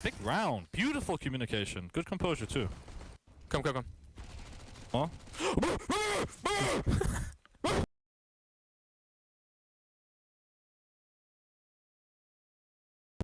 Big round. Beautiful communication. Good composure too. Come, come, come. Huh?